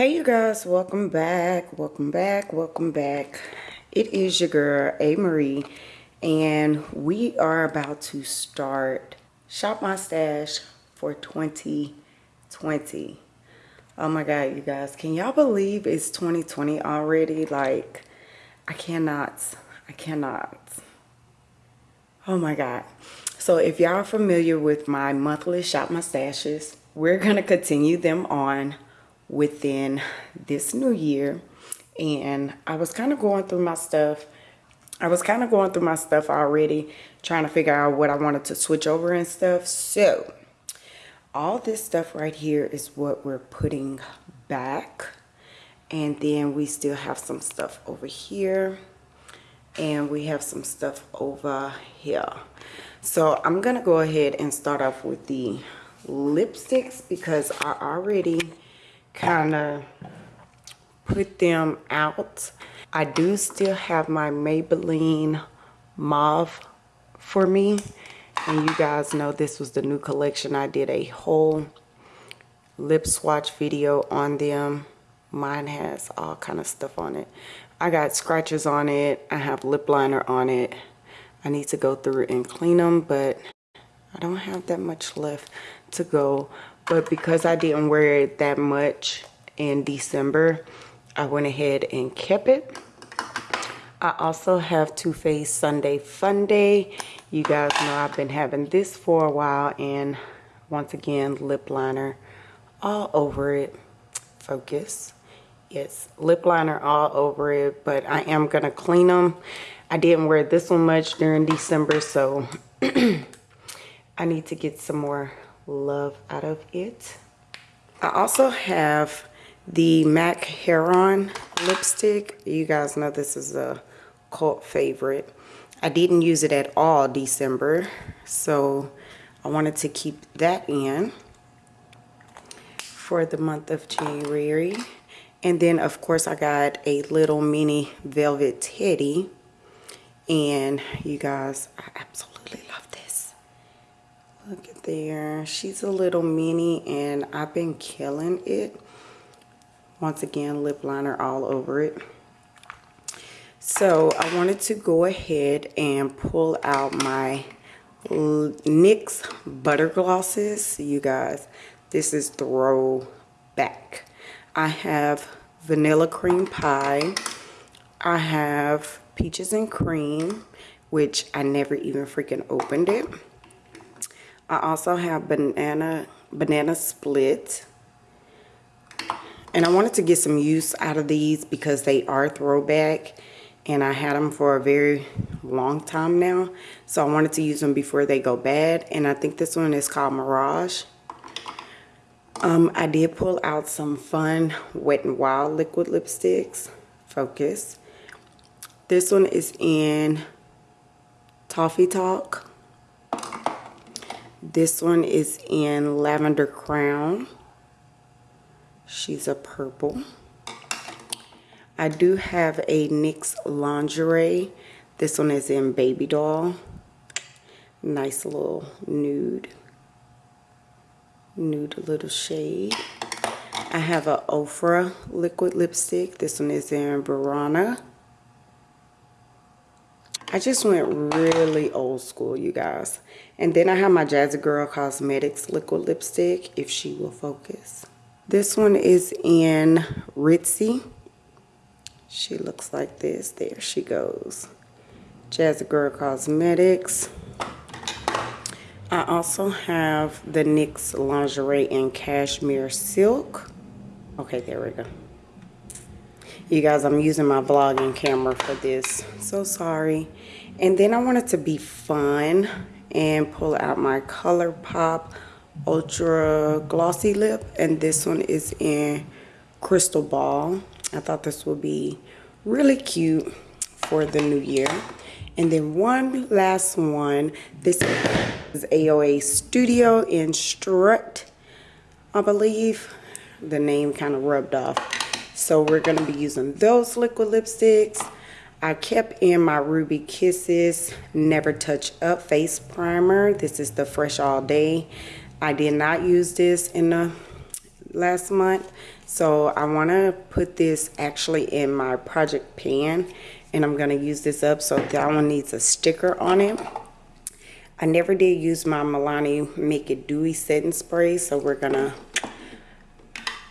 Hey you guys, welcome back, welcome back, welcome back. It is your girl, A. Marie, and we are about to start Shop My Stash for 2020. Oh my God, you guys, can y'all believe it's 2020 already? Like, I cannot, I cannot. Oh my God. So if y'all are familiar with my monthly Shop My Stashes, we're gonna continue them on within this new year and I was kind of going through my stuff. I was kind of going through my stuff already, trying to figure out what I wanted to switch over and stuff. So all this stuff right here is what we're putting back. And then we still have some stuff over here. And we have some stuff over here. So I'm going to go ahead and start off with the lipsticks because I already kind of put them out. I do still have my Maybelline Mauve for me. And you guys know this was the new collection. I did a whole lip swatch video on them. Mine has all kind of stuff on it. I got scratches on it. I have lip liner on it. I need to go through and clean them, but I don't have that much left to go but because I didn't wear it that much in December I went ahead and kept it. I also have Too Faced Sunday Fun Day. You guys know I've been having this for a while and once again lip liner all over it. Focus. Yes lip liner all over it but I am gonna clean them I didn't wear this one much during December so I need to get some more love out of it. I also have the MAC Heron lipstick. You guys know this is a cult favorite. I didn't use it at all December, so I wanted to keep that in for the month of January. And then, of course, I got a little mini velvet teddy. And you guys, I absolutely there. She's a little mini and I've been killing it. Once again, lip liner all over it. So I wanted to go ahead and pull out my NYX Butter Glosses. You guys, this is throwback. I have Vanilla Cream Pie. I have Peaches and Cream, which I never even freaking opened it. I also have banana banana split. And I wanted to get some use out of these because they are throwback. And I had them for a very long time now. So I wanted to use them before they go bad. And I think this one is called Mirage. Um, I did pull out some fun Wet n Wild liquid lipsticks. Focus. This one is in Toffee Talk. This one is in Lavender Crown. She's a purple. I do have a NYX Lingerie. This one is in Baby Doll. Nice little nude. Nude little shade. I have a Ofra liquid lipstick. This one is in Burana. I just went really old school, you guys. And then I have my Jazzy Girl Cosmetics liquid lipstick, if she will focus. This one is in Ritzy. She looks like this. There she goes. Jazzy Girl Cosmetics. I also have the NYX Lingerie in Cashmere Silk. Okay, there we go. You guys, I'm using my vlogging camera for this. So sorry. And then I wanted to be fun and pull out my ColourPop Ultra Glossy Lip. And this one is in Crystal Ball. I thought this would be really cute for the new year. And then one last one. This is AOA Studio in Strut, I believe. The name kind of rubbed off. So we're going to be using those liquid lipsticks. I kept in my Ruby Kisses Never Touch Up Face Primer. This is the Fresh All Day. I did not use this in the last month. So I want to put this actually in my project pan and I'm going to use this up. So that one needs a sticker on it. I never did use my Milani Make It Dewy Setting Spray. So we're going to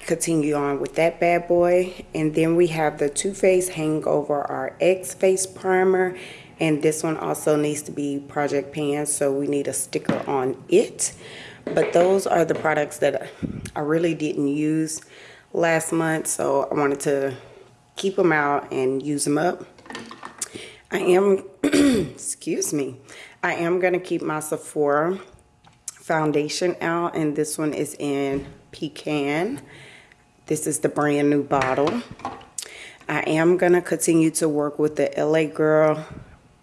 continue on with that bad boy. And then we have the Too Faced Hangover RX Face Primer. And this one also needs to be project pan. So we need a sticker on it. But those are the products that I really didn't use last month. So I wanted to keep them out and use them up. I am, excuse me, I am going to keep my Sephora foundation out. And this one is in Pecan. This is the brand new bottle. I am going to continue to work with the LA Girl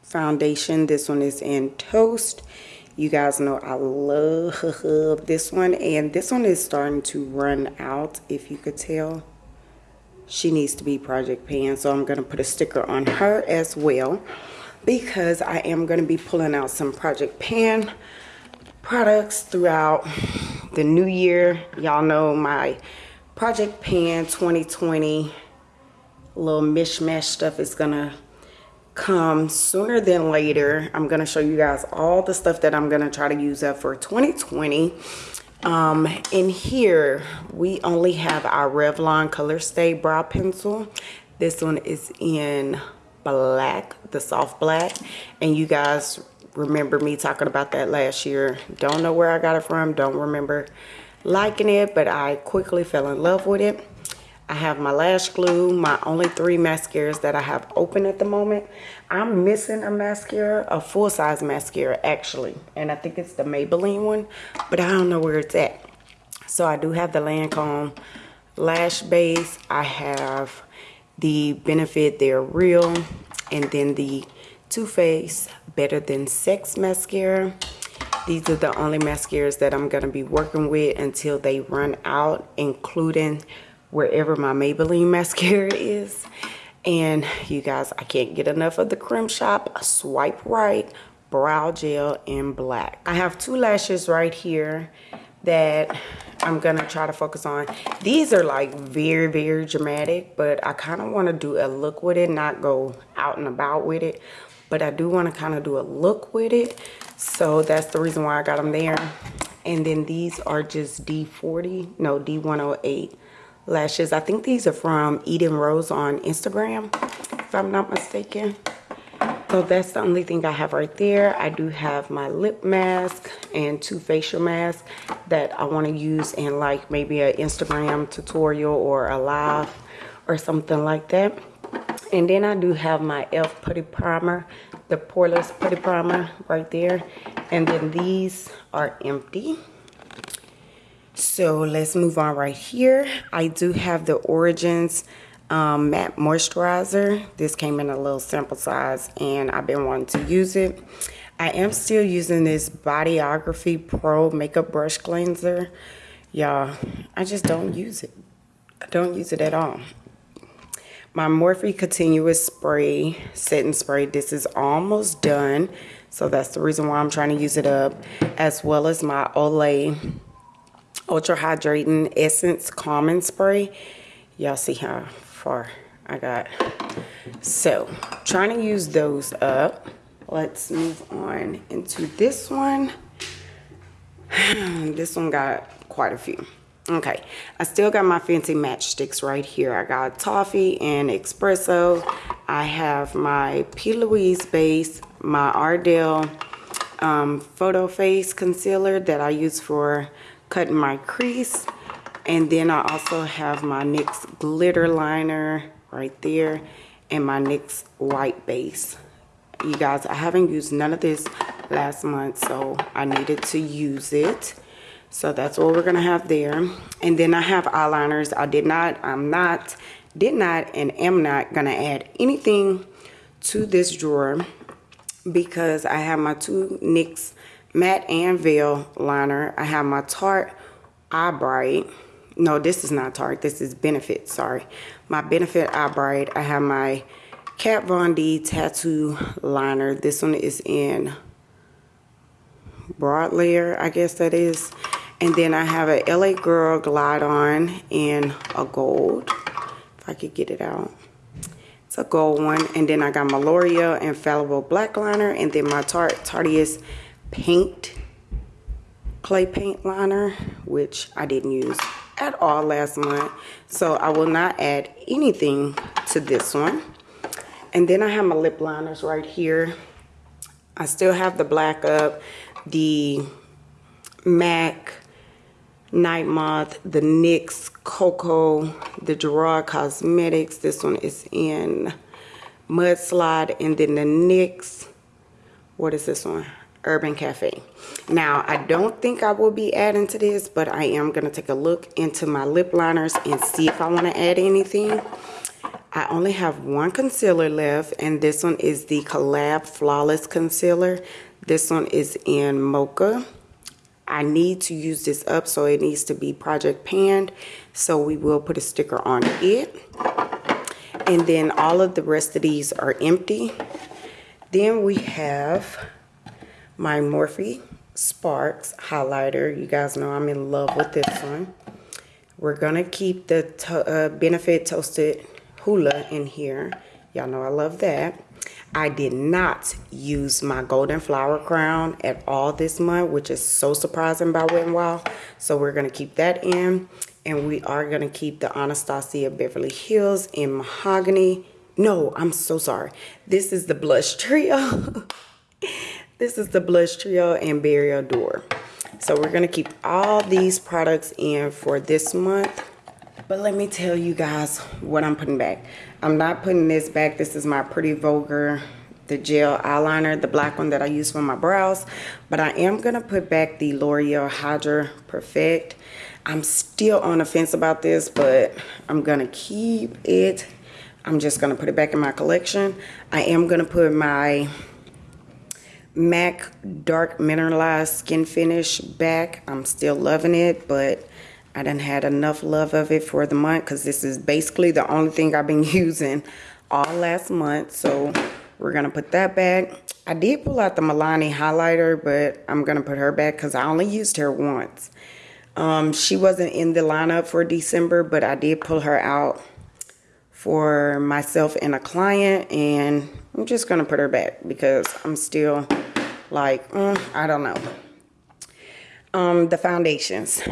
foundation. This one is in Toast. You guys know I love this one. And this one is starting to run out, if you could tell. She needs to be Project Pan. So I'm going to put a sticker on her as well. Because I am going to be pulling out some Project Pan products throughout the new year. Y'all know my Project Pan 2020 little mishmash stuff is to come sooner than later. I'm to show you guys all the stuff that I'm to try to use up for 2020. Um, in here, we only have our Revlon Color Stay Brow Pencil. This one is in black, the soft black. And you guys remember me talking about that last year. Don't know where I got it from. Don't remember liking it, but I quickly fell in love with it. I have my lash glue, my only three mascaras that I have open at the moment. I'm missing a mascara, a full-size mascara actually, and I think it's the Maybelline one, but I don't know where it's at. So I do have the Lancome lash base. I have the Benefit They're Real, and then the Too Faced Better Than Sex mascara. These are the only mascaras that I'm going to be working with until they run out, including wherever my Maybelline mascara is. And you guys, I can't get enough of the Creme Shop Swipe Right Brow Gel in black. I have two lashes right here that I'm gonna try to focus on. These are like very, very dramatic, but I kind of want to do a look with it, not go out and about with it. But I do want to kind of do a look with it. So that's the reason why I got them there. And then these are just D40, no, D108 lashes. I think these are from Eden Rose on Instagram, if I'm not mistaken. So that's the only thing I have right there. I do have my lip mask and two facial masks that I want to use in like maybe an Instagram tutorial or a live or something like that. And then I do have my e.l.f. Putty Primer, the Poreless Putty Primer right there. And then these are empty. So let's move on right here. I do have the Origins um, matte moisturizer. This came in a little sample size and I've been wanting to use it. I am still using this Bodyography Pro Makeup Brush Cleanser. Y'all, I just don't use it. I don't use it at all. My Morphe Continuous Spray, Setting Spray, this is almost done. So that's the reason why I'm trying to use it up. As well as my Olay Ultra Hydrating Essence Calming Spray. Y'all see how far I got. So, trying to use those up. Let's move on into this one. this one got quite a few. Okay, I still got my fancy matchsticks right here. I got Toffee and Espresso. I have my P. Louise base, my Ardell um, Photo Face Concealer that I use for cutting my crease. And then I also have my NYX glitter liner right there and my NYX white base. You guys, I haven't used none of this last month, so I needed to use it. So that's what we're to have there. And then I have eyeliners. I did not, I'm not, did not, and am not to add anything to this drawer because I have my two NYX matte and veil liner. I have my Tarte Eye Bright. No, this is not Tarte. This is Benefit, sorry. My Benefit Eye Bright. I have my Kat Von D Tattoo Liner. This one is in broad layer, I guess that is. And then I have a LA Girl Glide On in a gold. If I could get it out. It's a gold one. And then I got my L'Oreal Infallible Black Liner. And then my Tarte Tarteist Paint Clay Paint Liner, which I didn't use at all last month. So I will not add anything to this one. And then I have my lip liners right here. I still have the Black Up, the MAC Night Moth, the NYX Cocoa, the Gerard Cosmetics. This one is in Mudslide. And then the NYX, what is this one? Urban Cafe. Now, I don't think I will be adding to this, but I am going to take a look into my lip liners and see if I want to add anything. I only have one concealer left, and this one is the Collab Flawless Concealer. This one is in Mocha. I need to use this up, so it needs to be project panned. So we will put a sticker on it. And then all of the rest of these are empty. Then we have my Morphe Sparks highlighter. You guys know I'm in love with this one. We're to keep the to uh, Benefit Toasted Hoola in here. Y'all know I love that. I did not use my golden flower crown at all this month, which is so surprising by Wet n Wild. So we're going to keep that in. And we are going to keep the Anastasia Beverly Hills in Mahogany. No, I'm so sorry. This is the blush trio. This is the Blush Trio and Berry Adore. So we're going to keep all these products in for this month. But let me tell you guys what I'm putting back. I'm not putting this back. This is my Pretty Vulgar, the gel eyeliner, the black one that I use for my brows. But I am going to put back the L'Oreal Hydra Perfect. I'm still on the fence about this, but I'm going to keep it. I'm just going to put it back in my collection. I am going to put my MAC Dark Mineralized Skin Finish back. I'm still loving it, but I didn't had enough love of it for the month because this is basically the only thing I've been using all last month. So we're going to put that back. I did pull out the Milani highlighter, but I'm going to put her back because I only used her once. Um, she wasn't in the lineup for December, but I did pull her out for myself and a client. And I'm just going to put her back because I'm still like, mm, I don't know. Um, the foundations.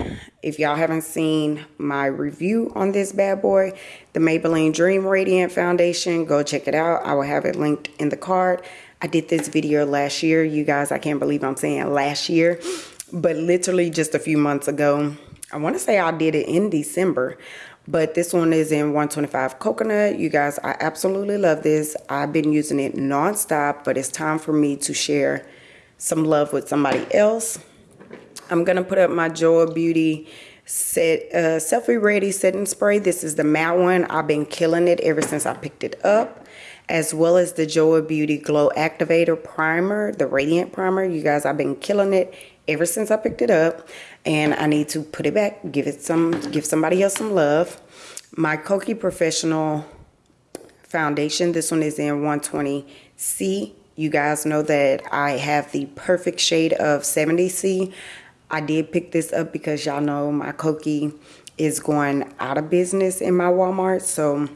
If y'all haven't seen my review on this bad boy, the Maybelline Dream Radiant Foundation, go check it out. I will have it linked in the card. I did this video last year. You guys, I can't believe I'm saying last year, but literally just a few months ago. I want to say I did it in December, but this one is in 125 coconut. You guys, I absolutely love this. I've been using it nonstop, but it's time for me to share some love with somebody else. I'm going to put up my JOAH Beauty set uh, selfie ready setting spray. This is the matte one. I've been killing it ever since I picked it up. As well as the JOAH Beauty Glow Activator Primer, the Radiant Primer. You guys, I've been killing it ever since I picked it up. And I need to put it back, give it some, give somebody else some love. My Kokie Professional Foundation. This one is in 120C you guys know that I have the perfect shade of 70C. I did pick this up because y'all know my Kokie is going out of business in my Walmart. So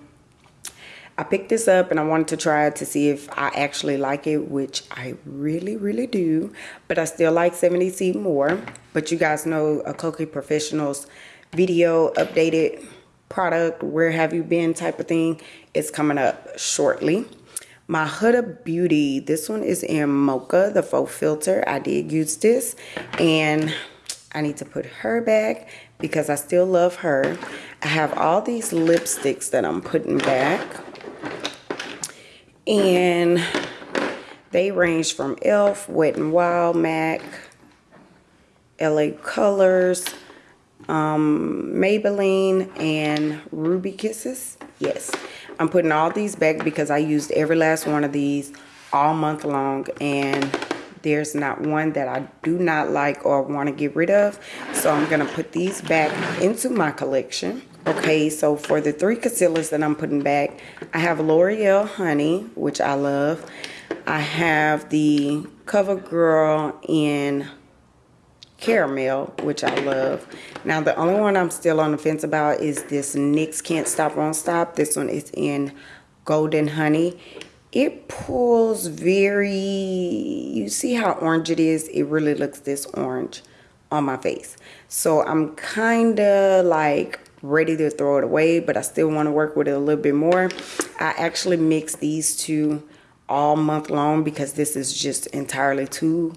I picked this up and I wanted to try it to see if I actually like it, which I really, really do. But I still like 70C more. But you guys know a Kokie Professionals video updated product, where have you been type of thing, is coming up shortly. My Huda Beauty, this one is in Mocha, the faux filter. I did use this and I need to put her back because I still love her. I have all these lipsticks that I'm putting back. And they range from e.l.f., Wet n Wild, MAC, LA Colors, um, Maybelline, and Ruby Kisses. Yes. I'm putting all these back because I used every last one of these all month long and there's not one that I do not like or want to get rid of. So I'm going to put these back into my collection. Okay, so for the three concealers that I'm putting back, I have L'Oreal Honey, which I love. I have the CoverGirl in caramel, which I love. Now, the only one I'm still on the fence about is this NYX Can't Stop Won't Stop. This one is in Golden Honey. It pulls very, you see how orange it is? It really looks this orange on my face. So I'm kind of like ready to throw it away, but I still want to work with it a little bit more. I actually mix these two all month long because this is just entirely too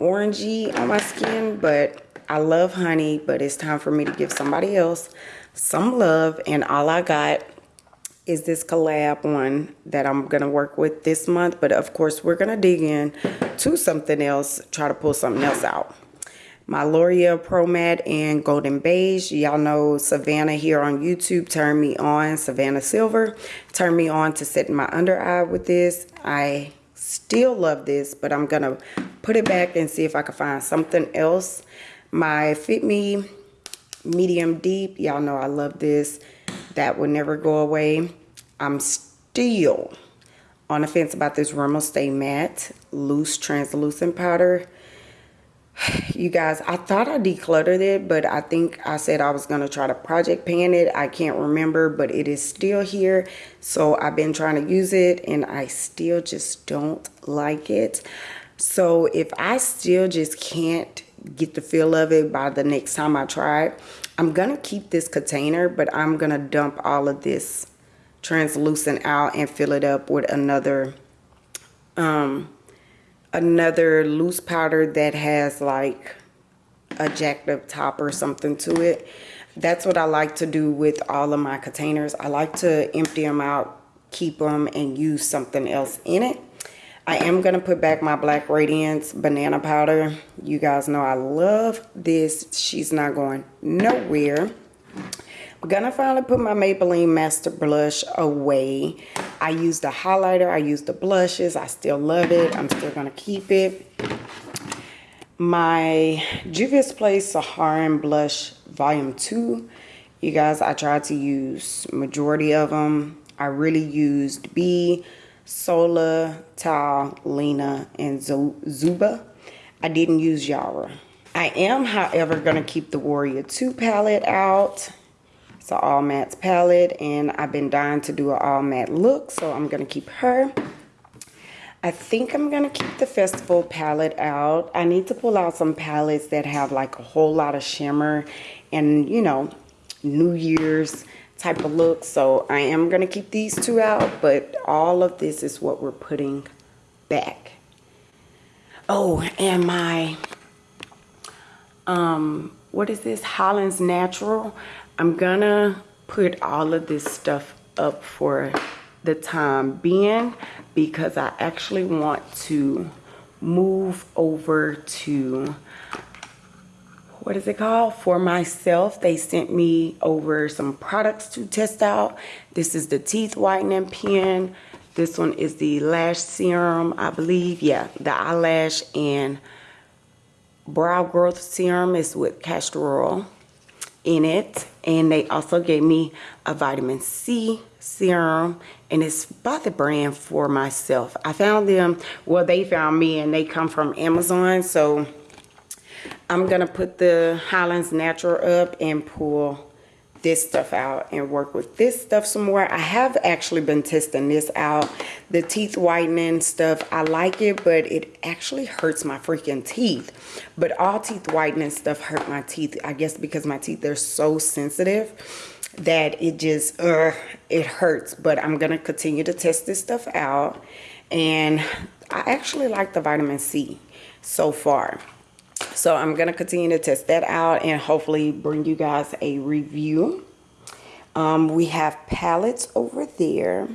orangey on my skin but I love honey but it's time for me to give somebody else some love and all I got is this collab one that I'm gonna work with this month but of course we're gonna dig in to something else try to pull something else out my L'Oreal Pro Matte in Golden Beige. Y'all know Savannah here on YouTube turned me on, Savannah Silver, turned me on to set my under eye with this. I still love this, but I'm going to put it back and see if I can find something else. My Fit Me Medium Deep, y'all know I love this. That will never go away. I'm still on the fence about this Rimmel Stay Matte Loose Translucent Powder you guys i thought i decluttered it but i think i said i was going to try to project pan it. I can't remember but it is still here. So i've been trying to use it and i still just don't like it. So if i still just can't get the feel of it by the next time i try it i'm gonna keep this container but i'm gonna dump all of this translucent out and fill it up with another um another loose powder that has like a jacked up top or something to it. That's what I like to do with all of my containers. I like to empty them out, keep them, and use something else in it. I am going to put back my Black Radiance banana powder. You guys know I love this. She's not going nowhere. I'm gonna finally put my Maybelline Master Blush away. I used the highlighter, I used the blushes. I still love it. I'm still gonna keep it. My Juvia's Place Saharan Blush Volume 2. You guys, I tried to use majority of them. I really used B, Sola, Tal, Lena, and Zuba. I didn't use Yara. I am, however, going to keep the Warrior 2 palette out. It's an all matte palette and I've been dying to do an all matte look so I'm going to keep her. I think I'm going to keep the festival palette out. I need to pull out some palettes that have like a whole lot of shimmer and you know New Year's type of look. So I am going to keep these two out but all of this is what we're putting back. Oh and my um what is this Holland's Natural I'm gonna put all of this stuff up for the time being because I actually want to move over to what is it called? For myself they sent me over some products to test out. This is the teeth whitening pen. This one is the lash serum i believe. Yeah the eyelash and brow growth serum is with castor oil in it and they also gave me a vitamin C serum and it's by the brand for myself. I found them well they found me and they come from Amazon. So I'm gonna put the Highlands Natural up and pull this stuff out and work with this stuff some more. I have actually been testing this out. The teeth whitening stuff, I like it, but it actually hurts my freaking teeth. But all teeth whitening stuff hurt my teeth. I guess because my teeth are so sensitive that it just, uh, it hurts. But I'm going to continue to test this stuff out. And I actually like the vitamin C so far. So I'm going to continue to test that out and hopefully bring you guys a review. Um, we have palettes over there.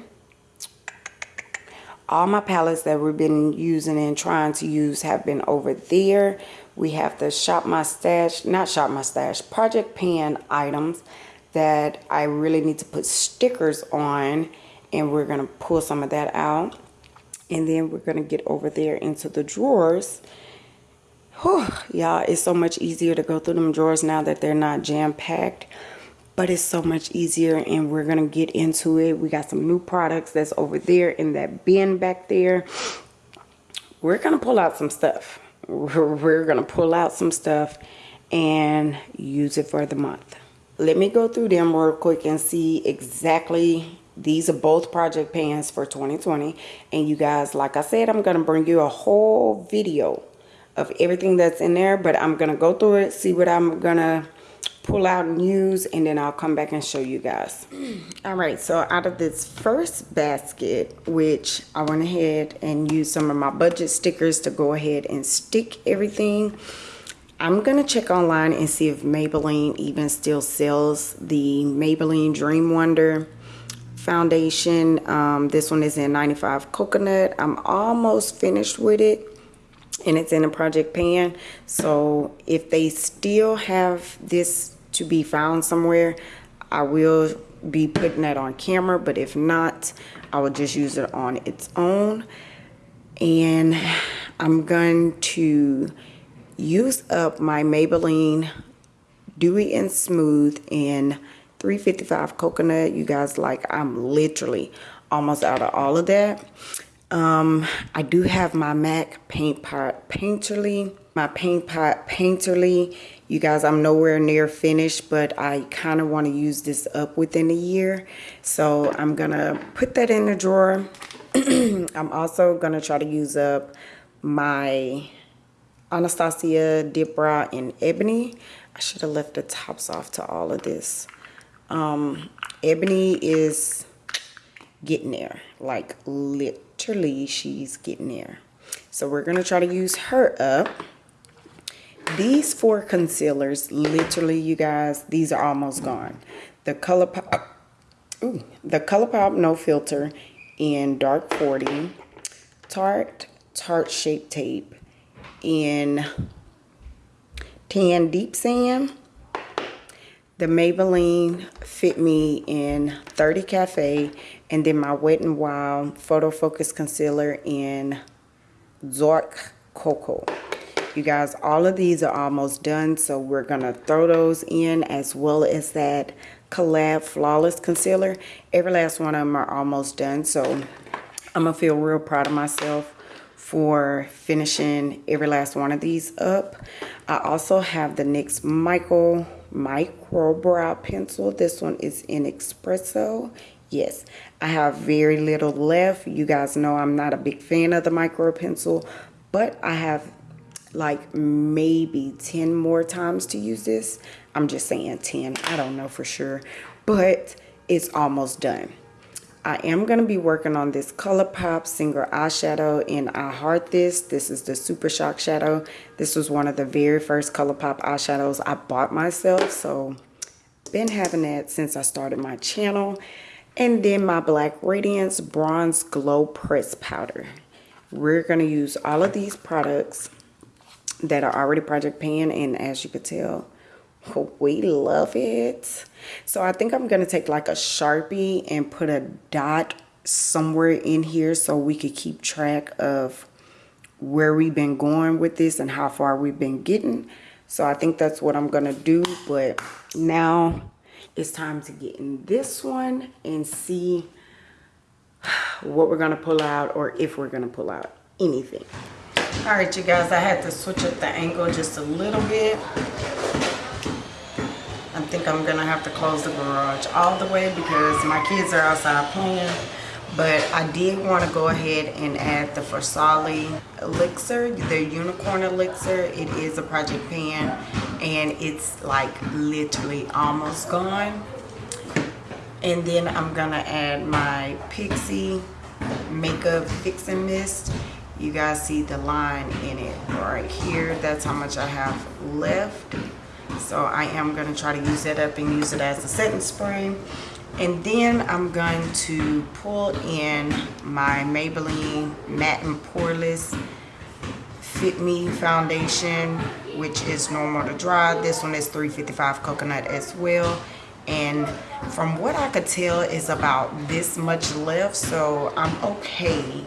All my palettes that we've been using and trying to use have been over there. We have the Shop My Stash, not Shop My Stash, Project Pan items that I really need to put stickers on and we're going to pull some of that out. And then we're going to get over there into the drawers y'all it's so much easier to go through them drawers now that they're not jam-packed but it's so much easier and we're gonna get into it. We got some new products that's over there in that bin back there. We're gonna pull out some stuff. We're, we're gonna pull out some stuff and use it for the month. Let me go through them real quick and see exactly these are both project pans for 2020 and you guys like I said I'm gonna bring you a whole video of everything that's in there but I'm gonna go through it see what I'm gonna pull out and use and then I'll come back and show you guys. All right so out of this first basket which I went ahead and used some of my budget stickers to go ahead and stick everything I'm gonna check online and see if Maybelline even still sells the Maybelline Dream Wonder foundation. Um, this one is in 95 coconut. I'm almost finished with it and it's in a project pan. So if they still have this to be found somewhere I will be putting that on camera but if not I will just use it on its own. And I'm going to use up my Maybelline Dewy and Smooth in 355 coconut. You guys like i'm literally almost out of all of that um i do have my mac paint pot painterly my paint pot painterly. You guys i'm nowhere near finished but i kind of want to use this up within a year. So i'm gonna put that in the drawer. I'm also gonna try to use up my anastasia dip brow in ebony. I should have left the tops off to all of this. Um, Ebony is getting there. Like literally she's getting there. So we're going to try to use her up. These four concealers, literally you guys, these are almost gone. The ColourPop, uh, ooh, the ColourPop No Filter in Dark 40. Tarte, Tarte Shape Tape in Tan Deep Sand the Maybelline Fit Me in 30 Cafe, and then my Wet n Wild Photo Focus Concealer in Zork Cocoa. You guys, all of these are almost done, so we're going to throw those in as well as that Collab Flawless Concealer. Every last one of them are almost done, so I'm going to feel real proud of myself for finishing every last one of these up. I also have the NYX Michael micro brow pencil. This one is in espresso. Yes, I have very little left. You guys know I'm not a big fan of the micro pencil, but I have like maybe 10 more times to use this. I'm just saying 10. I don't know for sure, but it's almost done. I am going to be working on this ColourPop single eyeshadow and I heart this. This is the Super Shock Shadow. This was one of the very first ColourPop eyeshadows I bought myself. So been having that since I started my channel. And then my Black Radiance Bronze Glow Press Powder. We're going to use all of these products that are already Project Pan. And as you could tell, we love it. So I think I'm to take like a Sharpie and put a dot somewhere in here so we could keep track of where we've been going with this and how far we've been getting. So I think that's what I'm to do. But now it's time to get in this one and see what we're to pull out or if we're to pull out anything. All right, you guys, I had to switch up the angle just a little bit think I'm gonna have to close the garage all the way because my kids are outside playing. But I did want to go ahead and add the Farsali elixir the unicorn elixir. It is a project pan and it's like literally almost gone. And then I'm gonna add my Pixi makeup fixing mist. You guys see the line in it right here. That's how much I have left so I am going to try to use that up and use it as a setting spray. And then I'm going to pull in my Maybelline Matte and Poreless Fit Me Foundation, which is normal to dry. This one is 355 coconut as well. And from what I could tell is about this much left. So I'm okay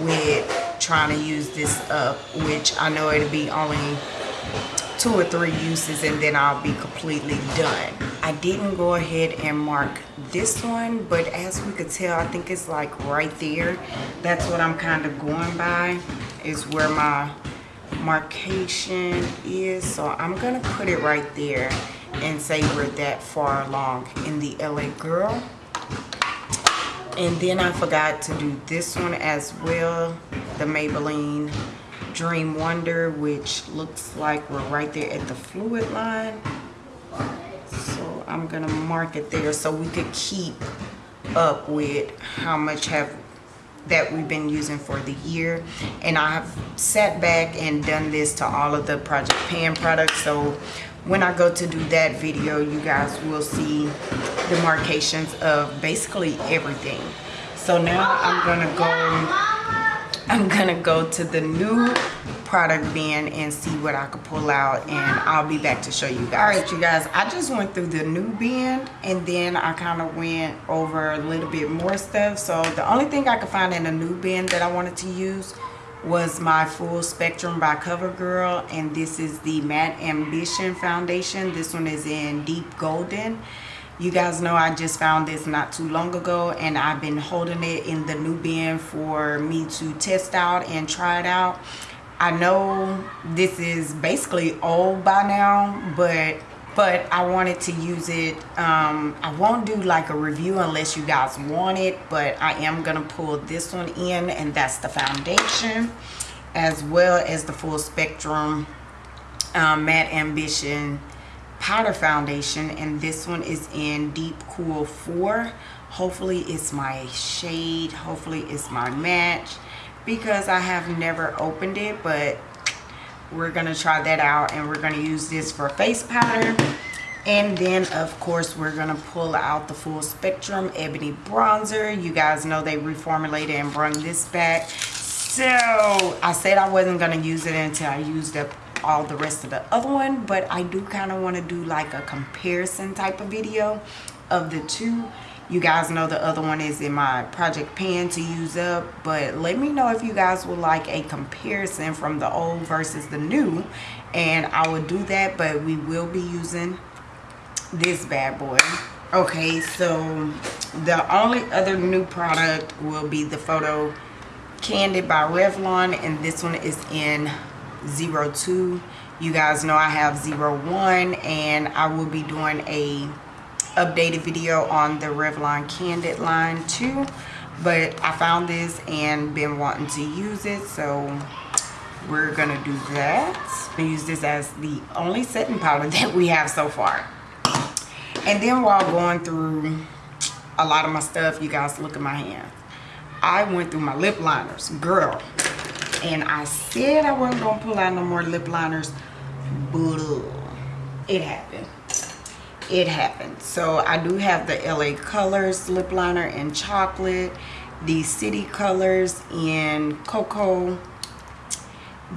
with trying to use this up, which I know it'll be only two or three uses and then I'll be completely done. I didn't go ahead and mark this one, but as we could tell, I think it's like right there. That's what I'm kind of going by, is where my markation is. So I'm gonna put it right there and say we're that far along in the LA Girl. And then I forgot to do this one as well, the Maybelline Dream Wonder, which looks like we're right there at the fluid line. So I'm gonna mark it there so we could keep up with how much have that we've been using for the year. And I have sat back and done this to all of the Project Pan products. So when I go to do that video you guys will see the markations of basically everything. So now I'm gonna go I'm gonna go to the new product bin and see what I could pull out and I'll be back to show you guys. All right, you guys, I just went through the new bin and then I kind of went over a little bit more stuff. So the only thing I could find in the new bin that I wanted to use was my full spectrum by covergirl and this is the matte ambition foundation this one is in deep golden you guys know i just found this not too long ago and i've been holding it in the new bin for me to test out and try it out I know this is basically old by now, but but I wanted to use it. Um, I won't do like a review unless you guys want it, but I am gonna pull this one in and that's the foundation as well as the full spectrum um, matte ambition powder foundation and this one is in deep cool 4 hopefully it's my shade hopefully it's my match because I have never opened it but we're gonna try that out and we're gonna use this for face powder. And then of course we're gonna pull out the full spectrum ebony bronzer. You guys know they reformulated and brought this back. So I said I wasn't gonna use it until I used up all the rest of the other one but I do kind of want to do like a comparison type of video of the two. You guys know the other one is in my project pan to use up but let me know if you guys would like a comparison from the old versus the new and i will do that but we will be using this bad boy. Okay so the only other new product will be the photo candid by revlon and this one is in 02 you guys know i have 01 and i will be doing a updated video on the Revlon Candid line too. But I found this and been wanting to use it. So we're to do that. I use this as the only setting powder that we have so far. And then while going through a lot of my stuff, you guys look at my hands I went through my lip liners. Girl. And I said I wasn't to pull out no more lip liners. But it happened it happened so i do have the la colors lip liner in chocolate the city colors in cocoa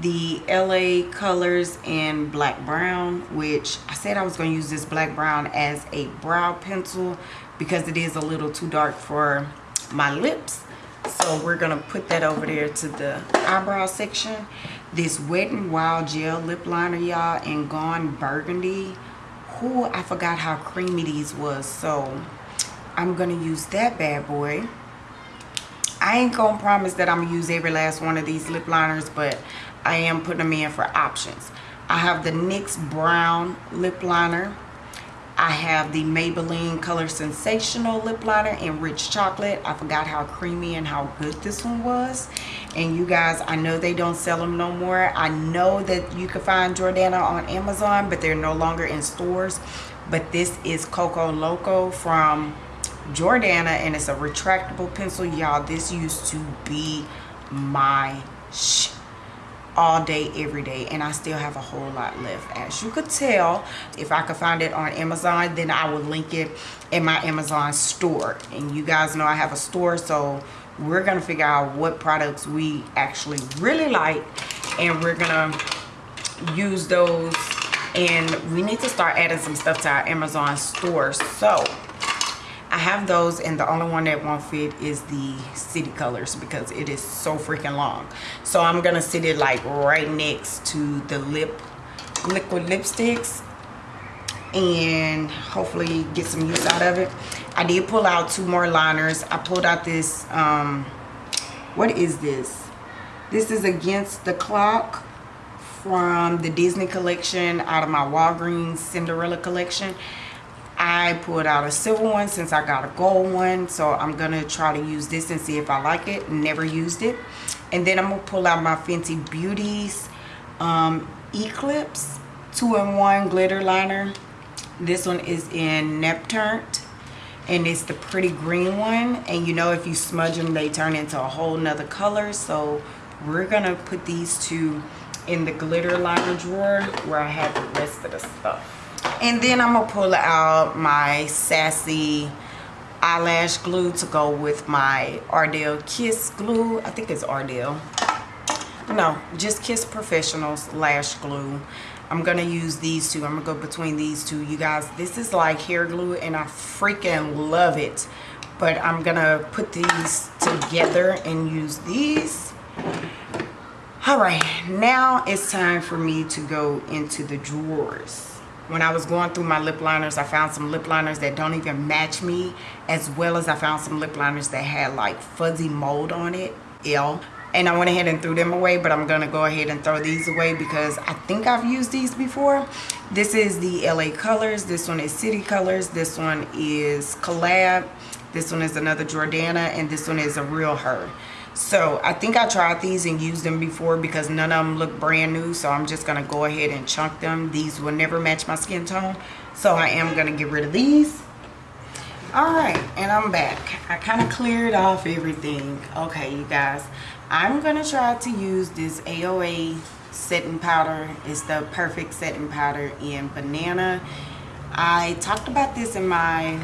the la colors in black brown which i said i was going to use this black brown as a brow pencil because it is a little too dark for my lips so we're gonna put that over there to the eyebrow section this wet and wild gel lip liner y'all in gone burgundy Who I forgot how creamy these was. So I'm going to use that bad boy. I ain't going to promise that I'm going to use every last one of these lip liners, but I am putting them in for options. I have the NYX Brown lip liner. I have the Maybelline Color Sensational lip liner in rich chocolate. I forgot how creamy and how good this one was. And you guys i know they don't sell them no more. I know that you can find jordana on amazon but they're no longer in stores. But this is coco loco from jordana and it's a retractable pencil. Y'all this used to be my sh all day every day and i still have a whole lot left. As you could tell if i could find it on amazon then i will link it in my amazon store. And you guys know i have a store so we're gonna figure out what products we actually really like and we're gonna use those. And we need to start adding some stuff to our amazon store. So I have those and the only one that won't fit is the city colors because it is so freaking long. So I'm going to sit it like right next to the lip liquid lipsticks and hopefully get some use out of it. I did pull out two more liners. I pulled out this, um, what is this? This is Against the Clock from the Disney collection out of my Walgreens Cinderella collection. I pulled out a silver one since I got a gold one. So I'm going to try to use this and see if I like it. Never used it. And then I'm going to pull out my Fenty Beauties um, Eclipse 2-in-1 glitter liner. This one is in Neptune and it's the pretty green one and you know if you smudge them they turn into a whole nother color so we're gonna put these two in the glitter liner drawer where I have the rest of the stuff and then I'm gonna pull out my sassy eyelash glue to go with my Ardell Kiss glue. I think it's Ardell. No just Kiss Professionals lash glue. I'm gonna use these two. I'm gonna go between these two. You guys this is like hair glue and I freaking love it. But I'm gonna put these together and use these. All right now it's time for me to go into the drawers when I was going through my lip liners I found some lip liners that don't even match me as well as I found some lip liners that had like fuzzy mold on it. L and I went ahead and threw them away but I'm gonna go ahead and throw these away because I think I've used these before. This is the LA colors. This one is city colors. This one is collab. This one is another Jordana and this one is a real her so I think I tried these and used them before because none of them look brand new so I'm just gonna go ahead and chunk them these will never match my skin tone so I am gonna get rid of these all right and i'm back i kind of cleared off everything okay you guys I'm gonna try to use this AOA setting powder. It's the perfect setting powder in banana. I talked about this in my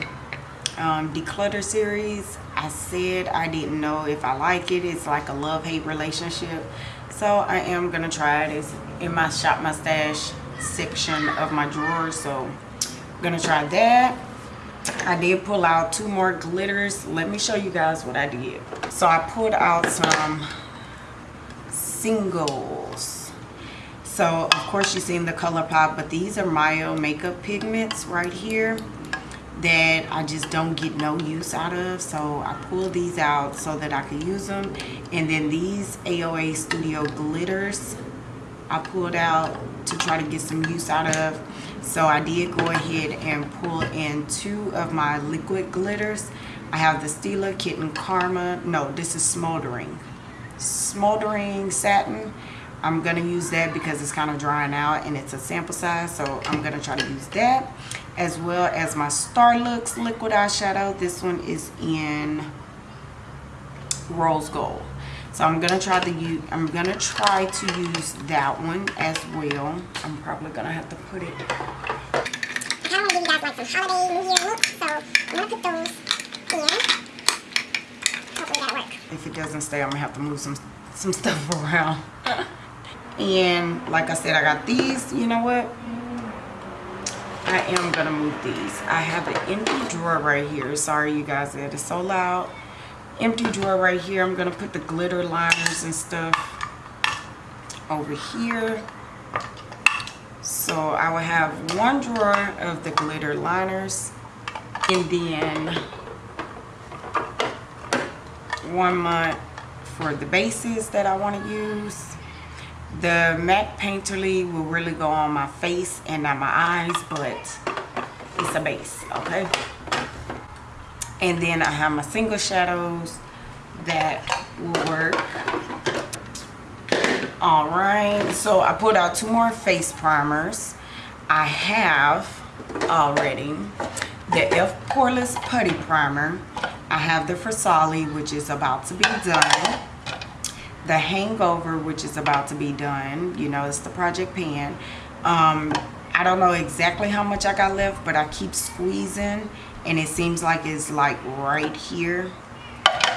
um, declutter series. I said I didn't know if I like it. It's like a love-hate relationship. So I am gonna try it. It's in my shop my stash section of my drawer. So I'm gonna try that. I did pull out two more glitters. Let me show you guys what I did. So I pulled out some singles. So of course you've seen the ColourPop, but these are Maya makeup pigments right here that I just don't get no use out of. So I pulled these out so that I could use them. And then these AOA Studio glitters I pulled out to try to get some use out of so I did go ahead and pull in two of my liquid glitters. I have the Stila Kitten Karma. No, this is Smoldering. Smoldering Satin. I'm to use that because it's kind of drying out and it's a sample size. So I'm to try to use that. As well as my Starlooks liquid eyeshadow. This one is in Rose Gold. So I'm gonna try to use I'm gonna try to use that one as well. I'm probably gonna have to put it. I kinda wanna give you guys like some holiday New Year looks, so I'm gonna put those in. Hopefully that'll work. If it doesn't stay, I'm gonna have to move some some stuff around. and like I said, I got these, you know what? I am gonna move these. I have an empty drawer right here. Sorry you guys, it is so loud empty drawer right here. I'm going to put the glitter liners and stuff over here. So I will have one drawer of the glitter liners and then one month for the bases that I want to use. The MAC Painterly will really go on my face and not my eyes, but it's a base, okay? and then I have my single shadows that will work. All right so I put out two more face primers. I have already the Elf Poreless Putty Primer. I have the Versali which is about to be done the Hangover which is about to be done you know it's the Project Pan. Um, I don't know exactly how much I got left but I keep squeezing and it seems like it's like right here.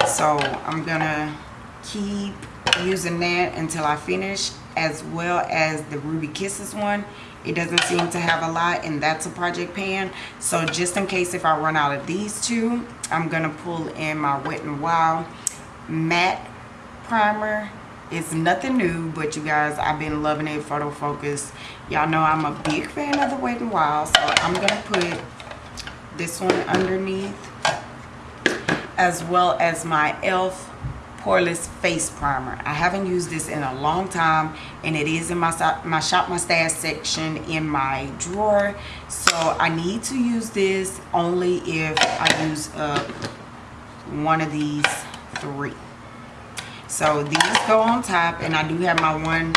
So I'm gonna keep using that until I finish as well as the Ruby Kisses one. It doesn't seem to have a lot and that's a project pan. So just in case if I run out of these two I'm gonna pull in my Wet n Wild matte primer. It's nothing new but you guys I've been loving it photo focus y'all know I'm a big fan of the Wet n Wild so I'm gonna put this one underneath as well as my e.l.f. poreless face primer. I haven't used this in a long time and it is in my my shop my stash section in my drawer. So i need to use this only if i use up one of these three so these go on top and i do have my one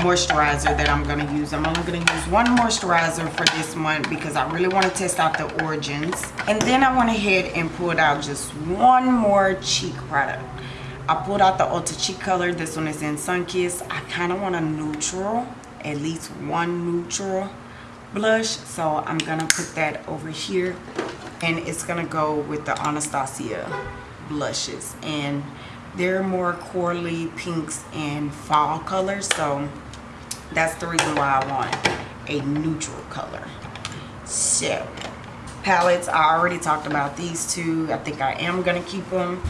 moisturizer that i'm going to use. I'm only going to use one moisturizer for this month because i really want to test out the origins. And then i went ahead and pulled out just one more cheek product. I pulled out the ulta cheek color. This one is in Sunkissed i kind of want a neutral at least one neutral blush. So i'm gonna put that over here and it's gonna go with the anastasia blushes. And they're more corally pinks and fall colors so that's the reason why i want a neutral color. So palettes i already talked about these two. I think i am gonna keep them.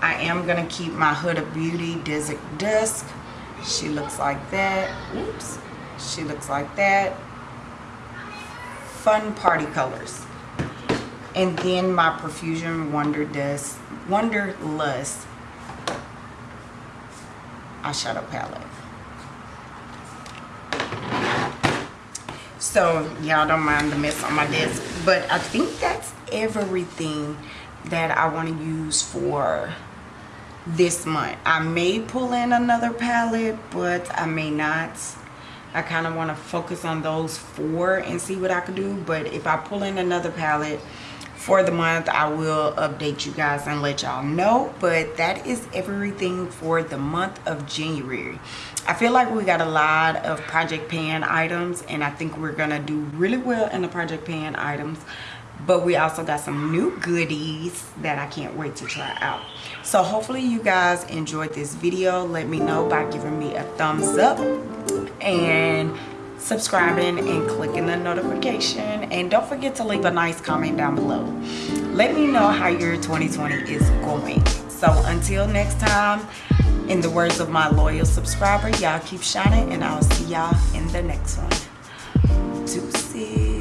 I am gonna keep my huda beauty desert dusk. She looks like that. Oops. She looks like that. Fun party colors. And then my profusion wonder dust wanderlust eyeshadow palette. So y'all don't mind the mess on my desk. But I think that's everything that I want to use for this month. I may pull in another palette, but I may not. I kind of want to focus on those four and see what I can do. But if I pull in another palette, for the month i will update you guys and let y'all know but that is everything for the month of january. I feel like we got a lot of project pan items and i think we're gonna do really well in the project pan items but we also got some new goodies that i can't wait to try out. So hopefully you guys enjoyed this video. Let me know by giving me a thumbs up and subscribing and clicking the notification. And don't forget to leave a nice comment down below. Let me know how your 2020 is going. So until next time in the words of my loyal subscriber y'all keep shining and i'll see y'all in the next one. See